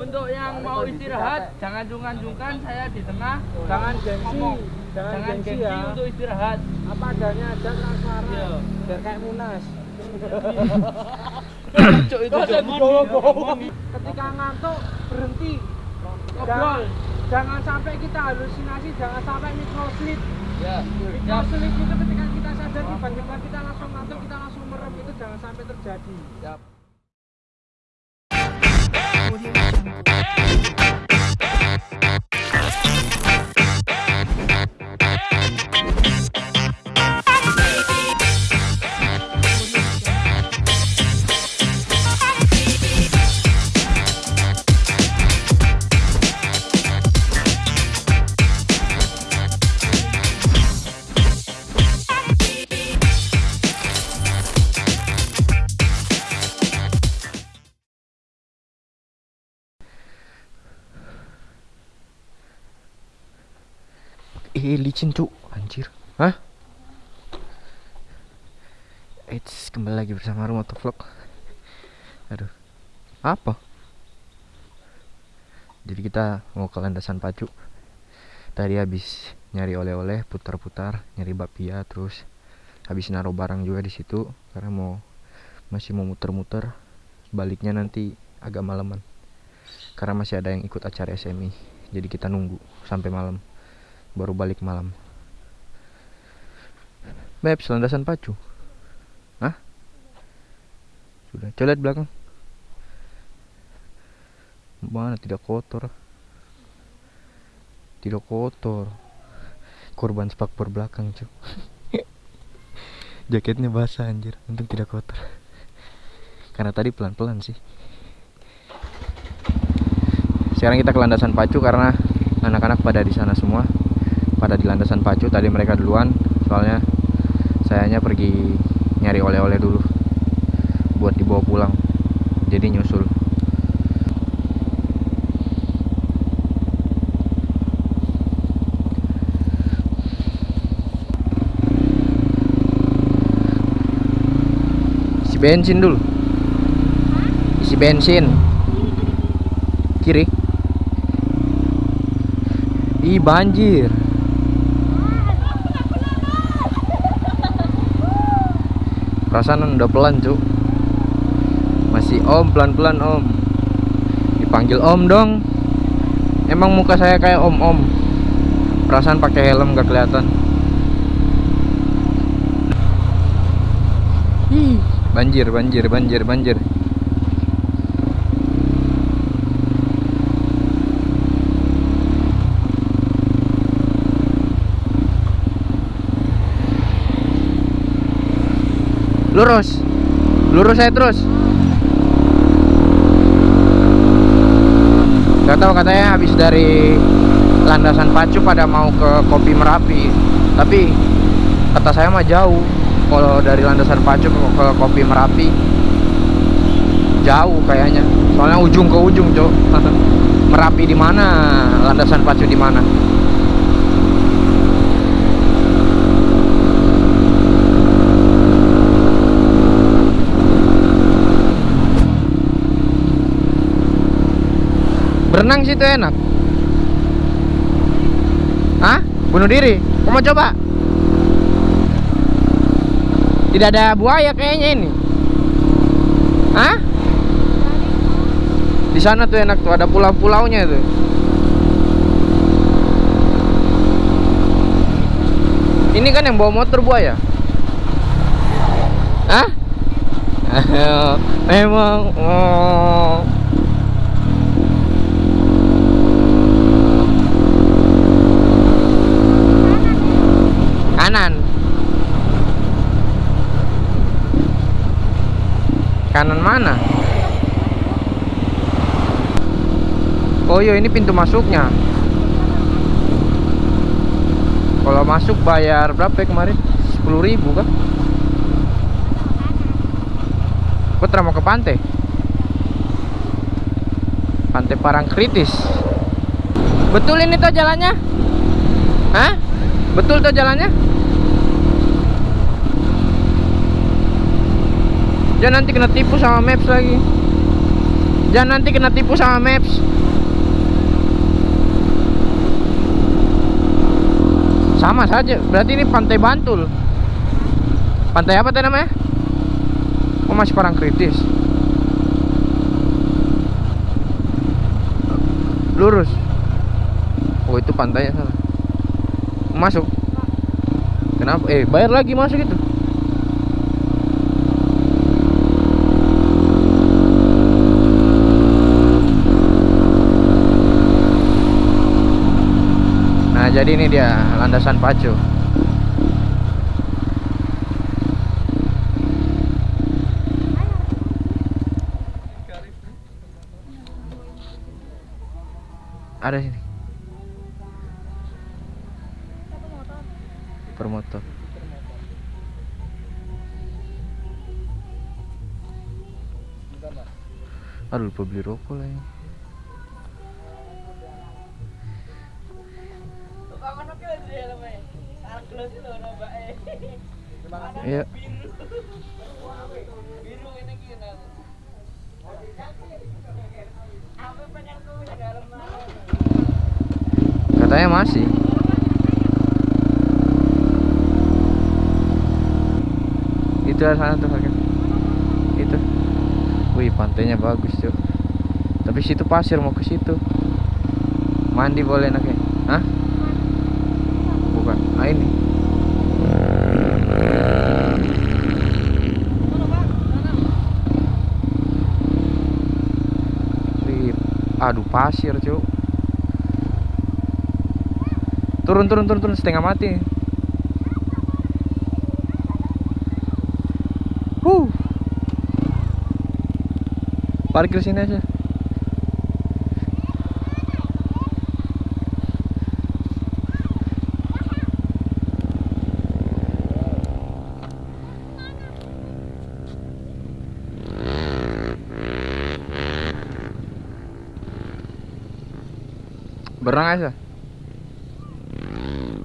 Untuk yang mau istirahat, jangan jungkan-jungkan saya di tengah. Jangan gengsi, jangan, Jangan gengsi, gengsi ya. untuk istirahat. Apa adanya aja transparan. Iya. Biar kayak Munas. Cuk itu? Ketika ngantuk berhenti. Ngobrol. Jangan, jangan sampai kita halusinasi, jangan sampai microsleep. Ya. Ya. Microsleep itu ketika kita sadar tiba-tiba kita langsung ngantuk, kita langsung merem itu jangan sampai terjadi. Ya. Eh licin cuk Anjir. Hah? Eits kembali lagi bersama Rumah Vlog. Aduh. Apa? Jadi kita mau ke landasan pacu. Tadi habis nyari oleh-oleh putar-putar Nyari bakpia terus Habis naruh barang juga di situ. Karena mau Masih mau muter-muter. Baliknya nanti agak malaman. Karena masih ada yang ikut acara SMI Jadi kita nunggu sampai malam baru balik malam. Maps landasan pacu. Hah? Sudah, coba lihat belakang. Mana tidak kotor. Tidak kotor. Korban spakbor belakang, cuy. Jaketnya basah anjir, untung tidak kotor. Karena tadi pelan-pelan sih. Sekarang kita ke landasan pacu karena anak-anak pada di sana semua pada di landasan pacu tadi mereka duluan soalnya sayanya pergi nyari oleh-oleh dulu buat dibawa pulang. Jadi nyusul. Isi bensin dulu. Isi bensin. Kiri. Ih banjir Perasaan udah pelan cuk. Masih om pelan-pelan om. Dipanggil om dong. Emang muka saya kayak om-om. Perasaan pakai helm gak kelihatan. Ih, banjir, banjir, banjir, banjir lurus. Lurus saya terus. Gak tahu katanya habis dari landasan pacu pada mau ke kopi merapi. Tapi kata saya mah jauh. Kalau dari landasan pacu ke, ke kopi merapi jauh kayaknya. Soalnya ujung ke ujung cok. Merapi di mana? Landasan pacu di mana Berenang situ enak. Hah? Bunuh diri? Kamu mau coba? Tidak ada buaya kayaknya ini. Hah? Di sana tuh enak tuh, ada pulau-pulaunya tuh. Ini kan yang bawa motor buaya. Hah? Memang oh. kanan kanan mana? Oh iya ini pintu masuknya. Kalau masuk bayar berapa ya kemarin? 10.000 kan Putra mau ke pantai? Pantai Parangkritis betul ini tuh jalannya? Hah? betul tuh jalannya Jangan nanti kena tipu sama maps lagi. Jangan nanti kena tipu sama maps. Sama saja berarti ini pantai Bantul. Pantai apa tadi namanya? Oh masih parang kritis? Lurus. Oh itu pantainya sana masuk. Kenapa? Eh bayar lagi masuk itu Nah, jadi ini dia landasan pacu. Ada sini. Per motor. Aduh lupa beli rokok lagi. Iya. Katanya masih. Itu sana tuh Hakim. Itu. Wih, pantainya bagus, Cuk. Tapi situ pasir mau ke situ. Mandi boleh naknya. Hah? Bukan. Ah ini. Aduh pasir, Cuk. Turun turun turun turun setengah mati. Huh. Parkir sini aja. Berang aja.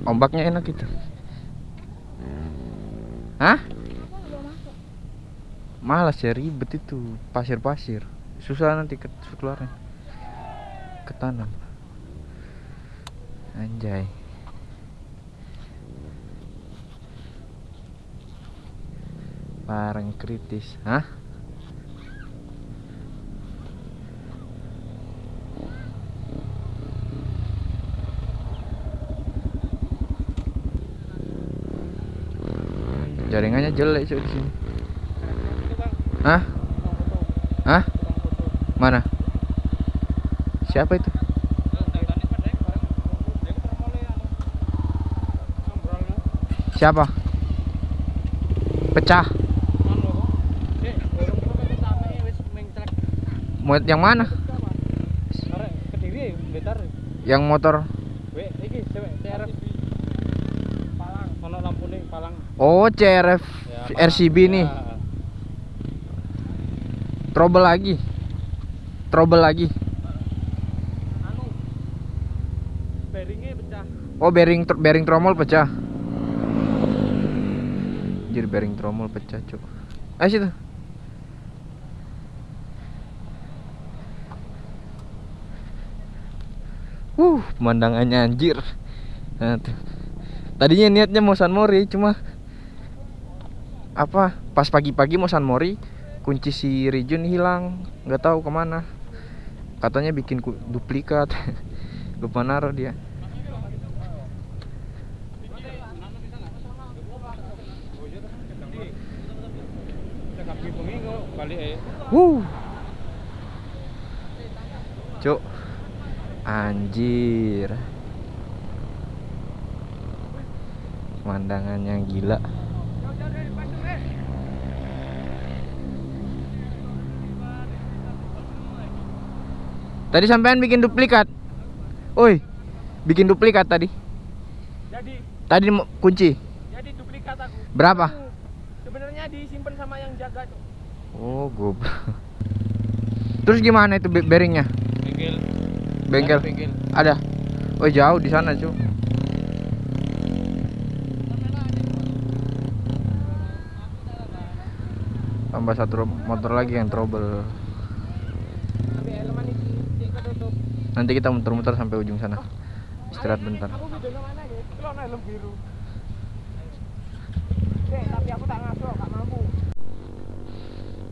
Ombaknya enak gitu. Hah? Malas ya ribet itu pasir-pasir. Susah nanti ke keluarnya. Ketanam. Anjay. Parang kritis. Hah? Jaringannya jelek cuy di sini. Hah? Hah? Mana? Siapa itu? Siapa? Pecah. Mau yang mana? Yang motor. Oh, CRF RCB nih. Trouble lagi. Trouble lagi. bearingnya pecah Oh, bearing bearing tromol pecah. Jadi bearing tromol pecah, Cuk. Ayo situ. Uh, pemandangannya anjir. Nah, tuh. Tadinya niatnya mau San Mori, cuma apa? Pas pagi-pagi mau San Mori, kunci si Rijun hilang, nggak tahu ke mana. Katanya bikin duplikat. Lupa naruh dia. Wuh. Cuk. Anjir. Pemandangannya gila. Tadi sampean bikin duplikat. Oi. Bikin duplikat tadi. jadi Tadi mau kunci. jadi duplikat aku Berapa? Sebenarnya disimpan sama yang jaga tuh Oh, goblok. Terus gimana itu be- bearingnya? bengkel Bengkel. bengkel Ada. Oh, jauh di sana, cu. Tambah satu motor lagi yang trouble. Nanti kita muter-muter sampai ujung sana. Istirahat bentar.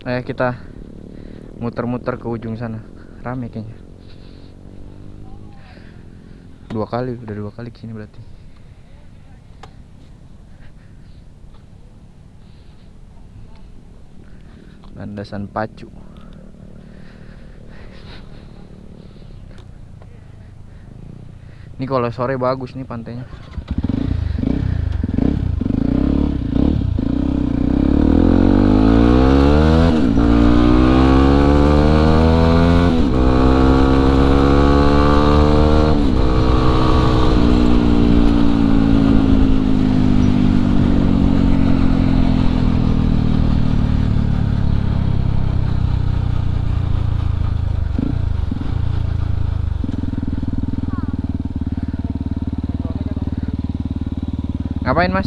Ya? Eh kita muter-muter ke ujung sana. Rame kayaknya. Dua kali, udah dua kali ke sini berarti. Landasan pacu. Ini kalau sore bagus nih pantainya. Ngapain mas?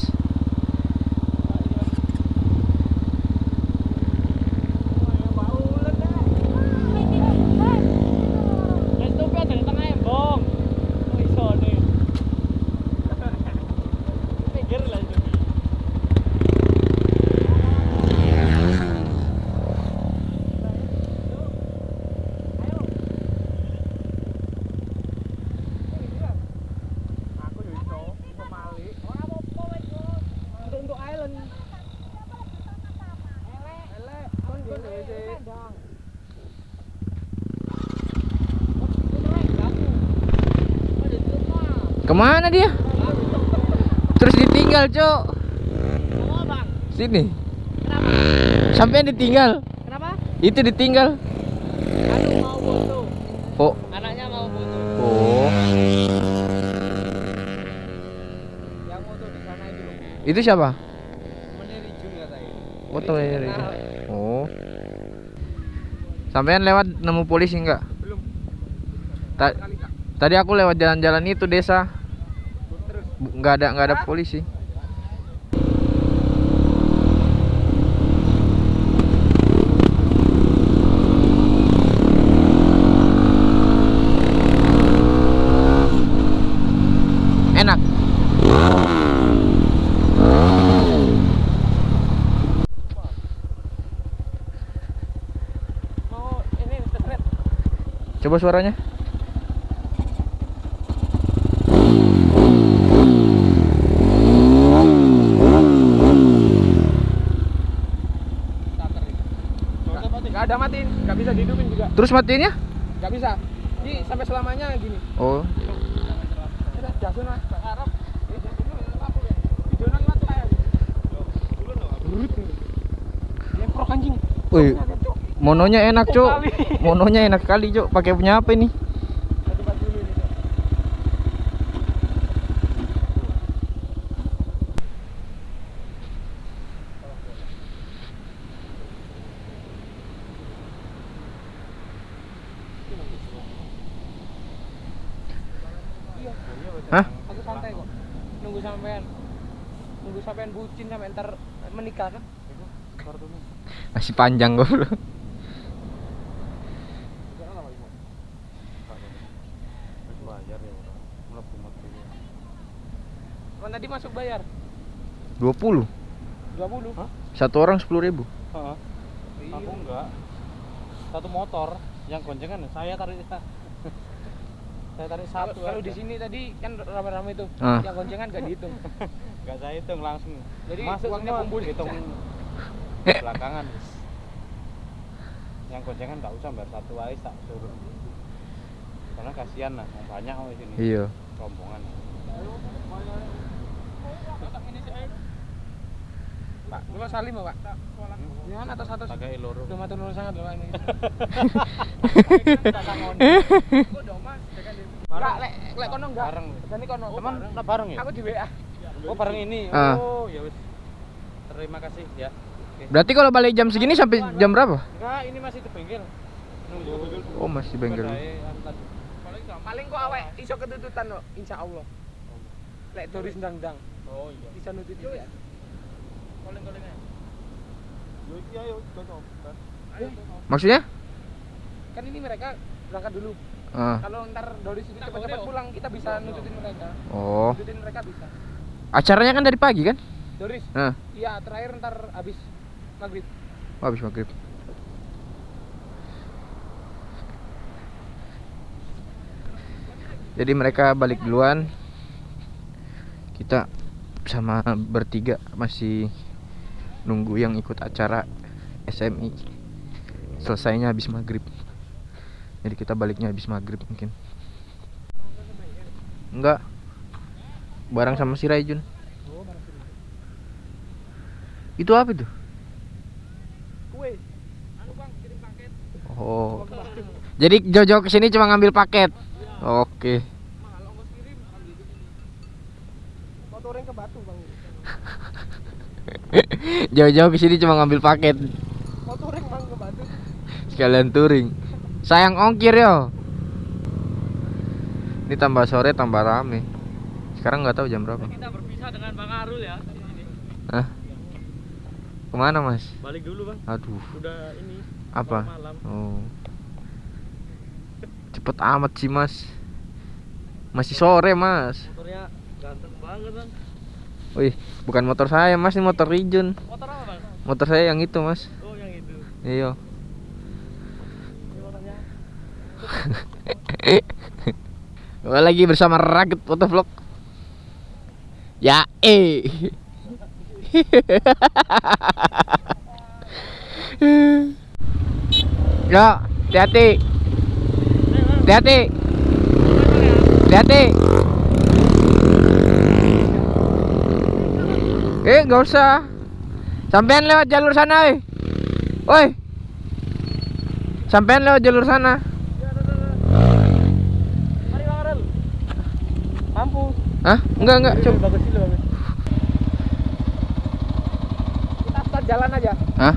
Wes tuh ada di tengah embong. Oh iso nih. Pinggir lah itu. Aku yo iso, iso malik. Ora apa-apa wis, Bos. Untuk untuk island. Elek. Elek. Kon kon dhewe sih. Ke mana dia? Terus ditinggal cok? Sini Kenapa? Sampai ditinggal Kenapa? Itu ditinggal Aduh mau foto. Oh Anaknya mau foto. Oh Yang foto di sana itu. Itu siapa? Rijun katanya. Foto ini Oh Sampean lewat nemu polisi enggak? Belum. Ta- tadi aku lewat jalan-jalan itu desa nggak ada nggak ada polisi. Enak. Coba suaranya Starter ini. Gak ada matiin, gak bisa dihidupin juga. Terus matiinnya Gak bisa. Ini sampai selamanya gini. oh. Wih, mononya enak cok Kali. mononya enak kali cok pakai punya apa ini Satu baju dulu ini. Cok. Iya. Hah? Aku santai kok. Nunggu sampean. Nunggu sampean bucin sampai ntar menikah kan? masih panjang gue bro Kan tadi masuk bayar 20 20 Hah? satu orang sepuluh ribu Heeh. Aku enggak. Satu motor yang goncengan saya tarik saya tarik Kalau satu. kalau di sini tadi kan rame-rame itu. Ah. Yang goncengan gak dihitung. enggak saya hitung langsung. Jadi Masuk uangnya kumpul. hitung belakangan. Yang goncengan enggak usah bayar satu aja tak suruh. Karena kasihan lah, yang banyak oh di sini. iya Rombongan. Pak, Bapak Salim ya, Pak? Ya, atas atas. Pakai loro. Udah matur sangat Bapak ini. Enggak, lek lek kono enggak. Bareng. Jadi kono. Teman lah bareng ya? Aku di WA. Oh, bareng ini. Ah. Oh, ya wis. Terima kasih ya. Oke. berarti kalau balik jam segini sampai jam berapa Enggak, ini masih di bengkel. Nunggu. oh masih bengkel. Paling kok awek iso ketututan kok, insyaallah. Lek doris ndang-ndang. Oh iya. Bisa nutut ya. Koleng-kolengnya. Yo iki ayo maksudnya Kan ini mereka berangkat dulu. Ah. Kalau ntar dari situ cepat-cepat pulang, kita bisa nunjukin mereka. Oh. Nunjukin mereka bisa. Acaranya kan dari pagi kan? Doris. Nah, Iya, terakhir ntar habis maghrib. oh, habis maghrib. Jadi mereka balik duluan. Kita sama bertiga masih nunggu yang ikut acara SMI. Selesainya habis maghrib. Jadi kita baliknya habis maghrib mungkin. Enggak. Barang sama si Raijun. Itu apa itu? Kue. Anu. Oh. Jadi Jojo ke sini cuma ngambil paket. Oke. Ongkos kirim. Motorin ke. Jauh-jauh ke sini cuma ngambil paket. Ke. Sekalian touring. Sayang ongkir yo. Ini tambah sore tambah rame. Sekarang nggak tahu jam berapa. Kita berpisah dengan Bang Arul ya. Hah? Ke mana mas? Balik dulu Bang. Aduh. Udah ini Apa? malam. Oh. Cepet amat sih mas. Masih sore mas. Motornya ganteng banget Bang. Wih, bukan motor saya mas, ini motor Rijun. Motor apa Bang? Motor saya yang itu mas. Oh yang itu. Iya. Ini motornya. Gua lagi bersama Raget Motovlog. Ya eh. Yo, hati-hati. Hati-hati. Hati-hati. Eh, gak usah. Sampean lewat jalur sana, eh. Woi. Sampean lewat jalur sana. Mari Bang Arul. Mampu. Hah? Enggak, enggak, coba. Bagus sih bagus. Kita start jalan aja. Hah?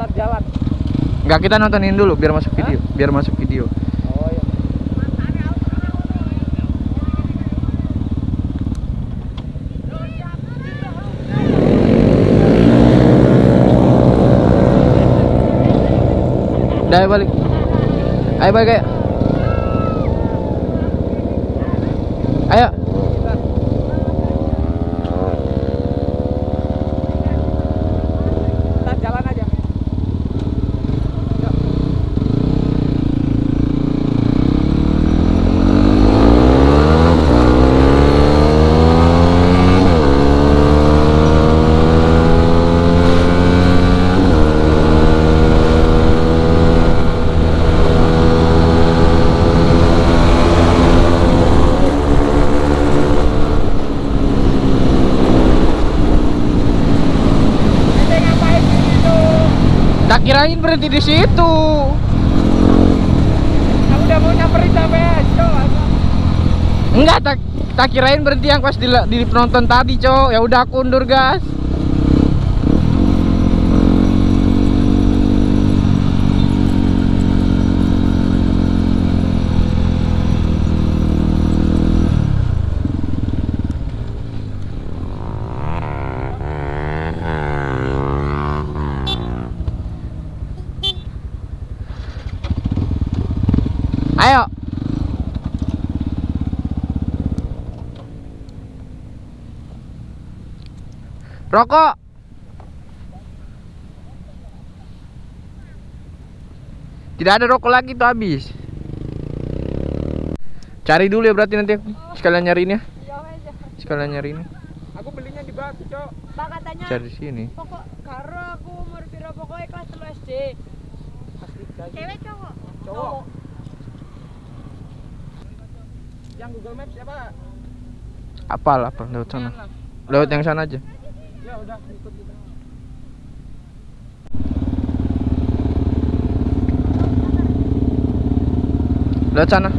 Start jalan. Enggak, kita nontonin dulu biar masuk video. Biar masuk video. Oh iya. Ayo balik. Ayo balik ayo. Ayo. Start jalan aja. Kita ngapain di situ? Kirain berhenti di situ. Aku udah mau nyamperin sampai Cok. Enggak, tak tak kirain berhenti yang pas di, di penonton tadi, Cok. Ya udah aku undur, gas. Ayo. Rokok. Tidak ada rokok lagi tuh habis. Cari dulu ya berarti nanti sekalian nyariin ya. Sekalian nyariin. Aku belinya di Batu, Cok. Pak katanya Cari di sini. pokok karo aku umur piro pokoknya kelas 3 SD. Cewek cowok? Cowok. Yang Google Maps siapa? Apal apa lewat sana. Lah. Lewat yang sana aja. Ya udah ikut kita. Lewat sana.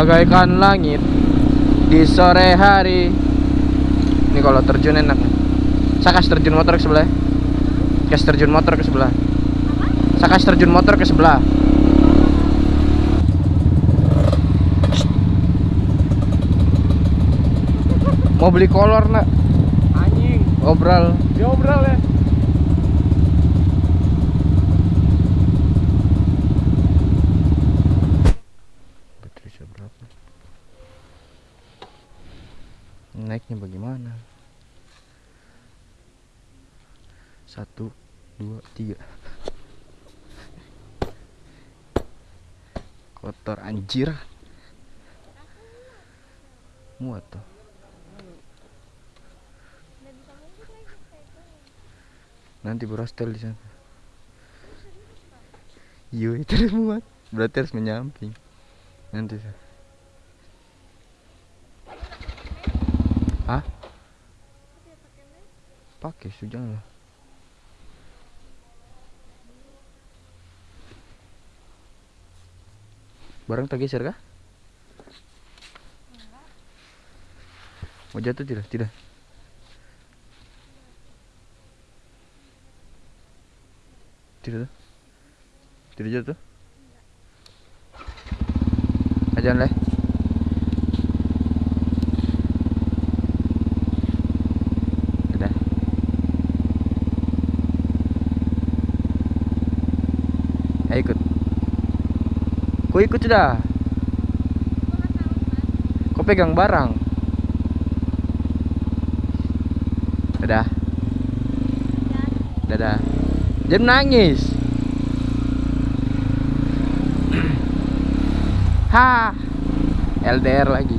Bagaikan langit di sore hari. Ini kalau terjun enak. nih. Saya kasih terjun motor ke sebelah. Kasih terjun motor ke sebelah. Saya kasih terjun motor ke sebelah. Mau beli kolor nak? Anjing. Obral. Diobral ya. Baterai berapa? Naiknya bagaimana? Satu, dua, tiga. Kotor anjir. Muat tuh. Nanti berostel di sana. Iya, itu udah muat. Berarti harus menyamping. Nanti saya. Hah? Pakai sujang lah. Barang tak geser kah? Mau jatuh tidak? Tidak. Tidak. Tidak jatuh. Ajan leh. Udah. Ayo ikut. Kau ikut sudah. Kau pegang barang. Dadah. Dadah. Jangan nangis. Ha. LDR lagi.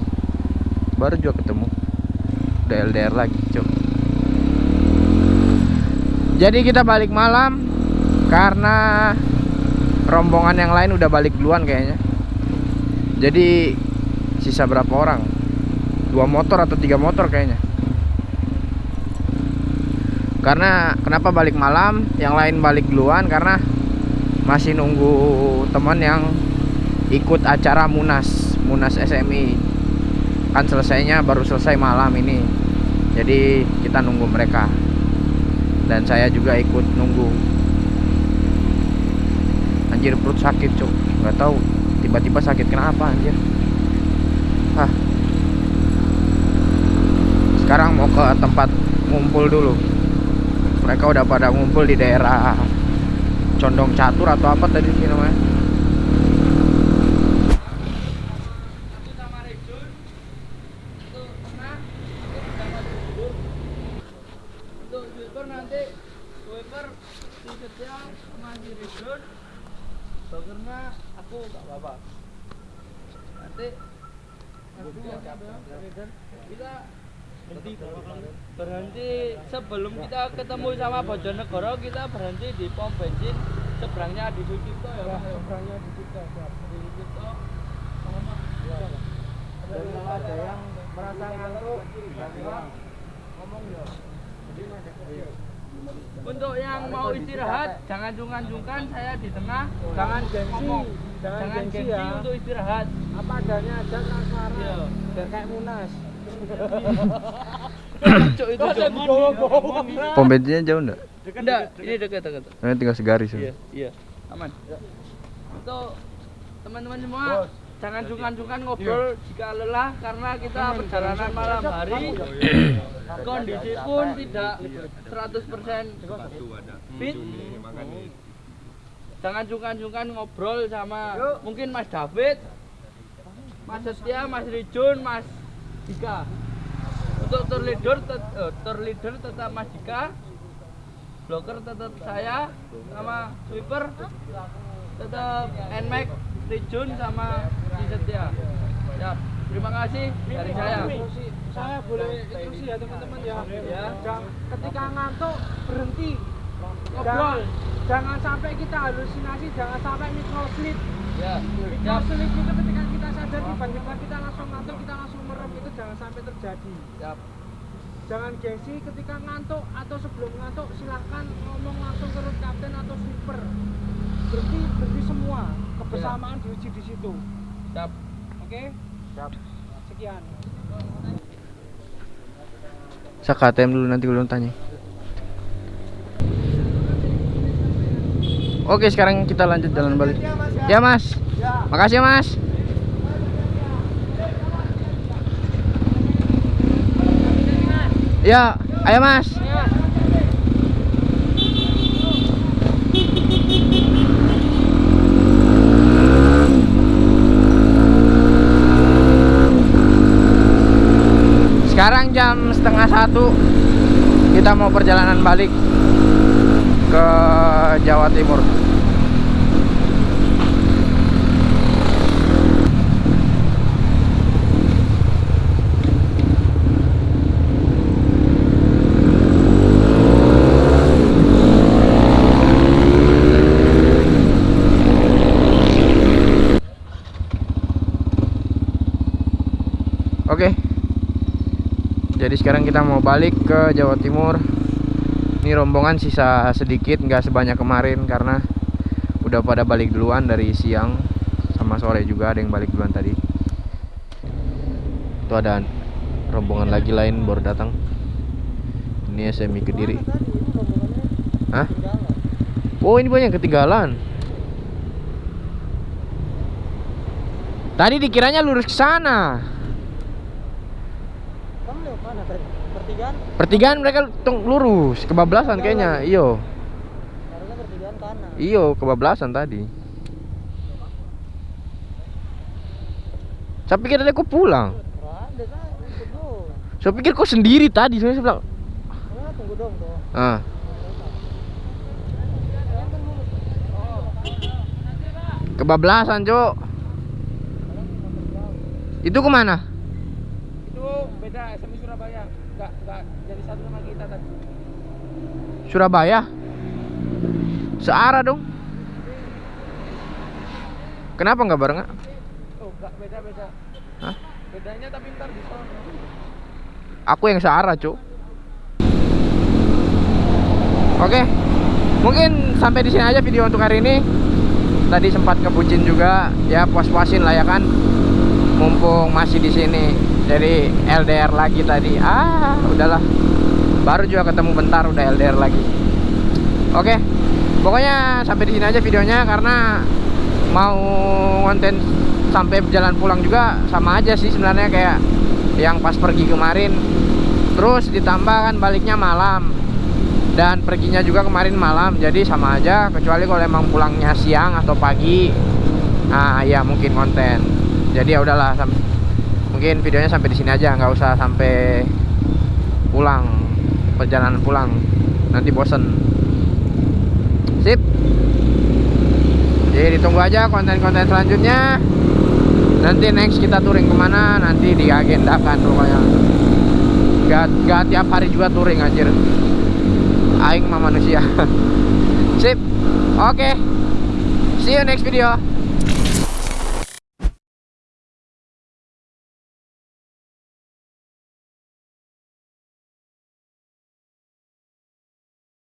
Baru juga ketemu. Udah LDR lagi, Cok. Jadi kita balik malam karena rombongan yang lain udah balik duluan kayaknya. Jadi sisa berapa orang? Dua motor atau tiga motor kayaknya. Karena kenapa balik malam? Yang lain balik duluan karena masih nunggu teman yang ikut acara Munas, Munas SMI. Kan selesainya baru selesai malam ini. Jadi kita nunggu mereka. Dan saya juga ikut nunggu. Anjir perut sakit, Cuk. nggak tahu tiba-tiba sakit kenapa anjir. Hah. Sekarang mau ke tempat ngumpul dulu. Mereka udah pada ngumpul di daerah Condong Catur atau apa tadi sih namanya? Untuk sweeper nanti sweeper tiketnya masih rejun. Bagernya apa-apa. Nanti berhenti. sebelum kita ketemu sama Bojonegoro kita berhenti di pom bensin. Seberangnya di Sucipto ya Pak. Seberangnya di siap. di Sucipto. Dan kalau ada yang merasa ngantuk, bilang, ngomong ya. Untuk yang mau istirahat, jangan jungkan-jungkan saya di tengah. Jangan gengsi, ngomong. Jangan Jangan gengsi gengsi ya. untuk istirahat. Apa adanya aja transparan. Iya. Biar kayak Munas. Itu Cuk. jadi bawa-bawa? Pom bensinnya jauh enggak? Enggak, ini dekat-dekat. Ini tinggal segaris. ya. Iya, iya. Aman. Untuk teman-teman semua, jangan jungkan-jungkan ngobrol jika lelah karena kita perjalanan malam hari. Kondisi pun tidak 100% fit. Jangan jungkan-jungkan ngobrol sama mungkin Mas David, Mas Setia, Mas Rijun, Mas Dika. Untuk tour leader, tet- eh, tour leader tetap Mas Dika, bloker tetap saya sama sweeper tetap Nmax, Rijun sama si Setia. Ya, terima kasih dari saya. Saya boleh instruksi ya teman-teman ya. Ya. Jang- ketika ngantuk berhenti. Ngobrol. Jangan, jangan sampai kita halusinasi, jangan sampai microsleep. Ya, siap. Microsleep itu ketika kita sadar tiba-tiba kita langsung ngantuk, kita langsung merem itu jangan sampai terjadi. Siap. Jangan gengsi ketika ngantuk atau sebelum ngantuk silahkan ngomong langsung ke root captain atau sweeper. Berhenti, berhenti semua. Kebersamaan diuji di situ. Siap. Oke? Sekian. Saya KTM dulu nanti gue tanya. Oke, sekarang kita lanjut jalan balik. Ya, Mas. Makasih, ya, Mas. Ya, ayo, Mas. Sekarang jam setengah satu Kita mau perjalanan balik Ke Jawa Timur. Oke. Jadi sekarang kita mau balik ke Jawa Timur ini rombongan sisa sedikit nggak sebanyak kemarin karena udah pada balik duluan dari siang sama sore juga ada yang balik duluan tadi. Itu ada rombongan lagi lain baru datang. Ini SMI Kediri. Hah? Oh ini banyak ketinggalan. Tadi dikiranya lurus ke sana? Pertigaan? Pertigaan mereka tung- lurus, kebablasan kayaknya. Iyo. Harusnya pertigaan kanan. Iyo, kebablasan tadi. Saya pikir tadi aku pulang. Saya pikir kau sendiri tadi. Saya bilang, Ah, tunggu dong tuh. ah, kebablasan, Cok. Itu ke mana? Itu beda SMI Surabaya. Enggak enggak jadi satu sama kita tadi. Surabaya. Searah dong. Kenapa nggak barengan? Oh, enggak beda-beda. Hah? Bedanya tapi ntar di sana. Aku yang searah, Cuk. Oke. Mungkin sampai di sini aja video untuk hari ini. Tadi sempat kebucin juga, ya puas-puasin lah ya kan. Mumpung masih di sini. Jadi LDR lagi tadi. Ah, udahlah. Baru juga ketemu bentar udah LDR lagi. Oke. Pokoknya sampai di sini aja videonya karena mau konten sampai jalan pulang juga sama aja sih sebenarnya kayak yang pas pergi kemarin terus ditambah kan baliknya malam dan perginya juga kemarin malam jadi sama aja kecuali kalau emang pulangnya siang atau pagi nah ya mungkin konten jadi ya udahlah mungkin videonya sampai di sini aja nggak usah sampai pulang perjalanan pulang. Nanti bosen. Sip. Jadi ditunggu aja konten-konten selanjutnya. Nanti next kita touring ke mana? Nanti diagendakan pokoknya. Gak, gak tiap hari juga touring anjir. Aing mah manusia. Sip. Oke. See you next video